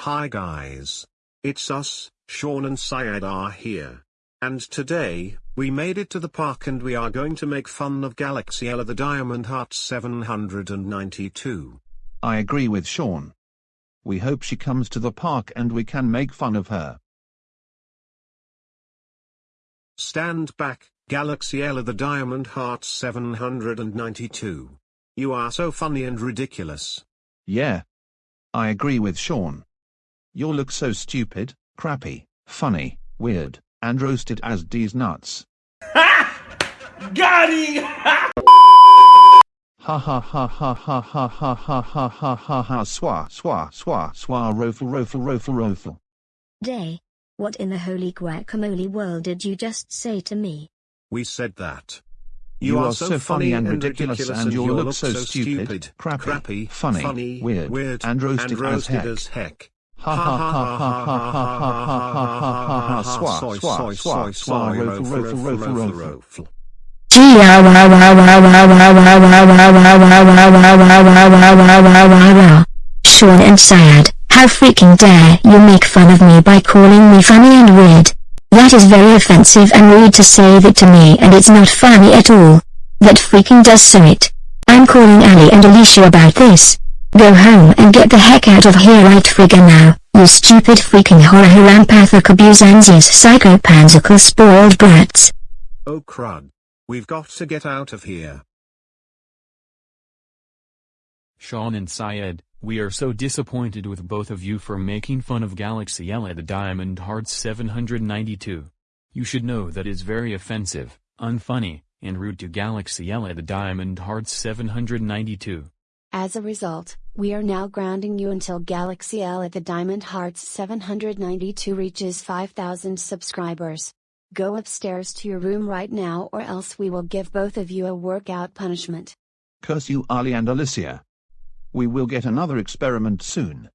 Hi guys. It's us, Sean and Syed are here. And today, we made it to the park and we are going to make fun of Galaxy Ella the Diamond Heart 792. I agree with Sean. We hope she comes to the park and we can make fun of her. Stand back, Galaxy Ella the Diamond Heart 792. You are so funny and ridiculous. Yeah. I agree with Sean. You'll look so stupid, crappy, funny, weird, and roasted as D's nuts. Got him! Ha ha ha ha ha ha ha ha ha ha ha ha swa swa swa swa rofle rofle rofle rofle. Day. What in the holy guacamole world did you just say to me? We said that. You, are, so funny and ridiculous, and you'll look so stupid, crappy, funny, weird, and roasted, as heck. as heck. Ha ha ha ha ha ha ha ha ha ha swa swa swa swa rofle rofle rofle rofle. Sean and Syed, how freaking dare you make fun of me by calling me funny and weird. That is very offensive and rude to say that to me and it's not funny at all. That freaking does so it. I'm calling Ali and Alicia about this. Go home and get the heck out of here right friggin' now, you stupid freaking horror rampathic abusanias psychopansical spoiled brats. Oh crud. We've got to get out of here. Sean and Syed, we are so disappointed with both of you for making fun of Galaxy Ella the Diamond Hearts 792. You should know that is very offensive, unfunny, and rude to Galaxy Ella the Diamond Hearts 792. As a result, we are now grounding you until Galaxy Ella the Diamond Hearts 792 reaches 5000 subscribers. Go upstairs to your room right now or else we will give both of you a workout punishment. Curse you Ali and Alicia. We will get another experiment soon.